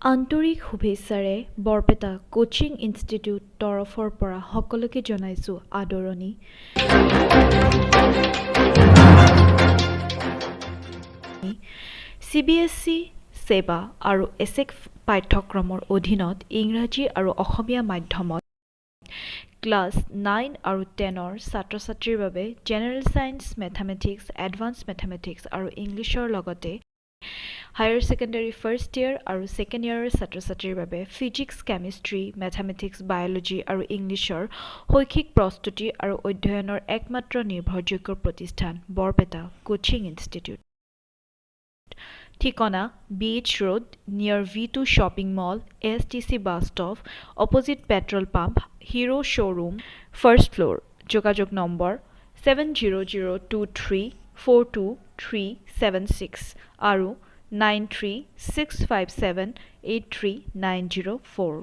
আন্তৰিক শুভেচ্ছাৰে Barpeta coaching institute তৰফৰ পৰা সকলোকে জনাইছোঁ আদৰণি। চি বি এছ ই ছেবা আৰু এছেক পাঠ্যক্ৰমৰ অধীনত ইংৰাজী আৰু অসমীয়া মাধ্যমত ক্লাছ নাইন আৰু টেনৰ ছাত্ৰ ছাত্ৰীৰ বাবে general science mathematics advanced mathematics আৰু ইংলিছৰ লগতে হায়াৰ ছেকেণ্ডেৰী ফাৰ্ষ্ট ইয়েৰ আৰু ছেকেণ্ড ইয়েৰৰ ছাত্ৰ ছাত্ৰীৰ বাবে ফিজিক্স কেমেষ্ট্ৰি মেথামেটিক্স বায়'লজি আৰু ইংলিছৰ শৈক্ষিক প্ৰস্তুতি আৰু অধ্যয়নৰ একমাত্ৰ নিৰ্ভৰযোগ্য প্ৰতিষ্ঠান বৰপেটা কোচিং ইনষ্টিটিউট। ঠিকনা B H road near V two shopping mall S T C bus stop opposite petrol pump Hero showroom first floor যোগাযোগ number seven zero' zero' two three four two three seven six আৰু nine three six five seven eight three nine zero' four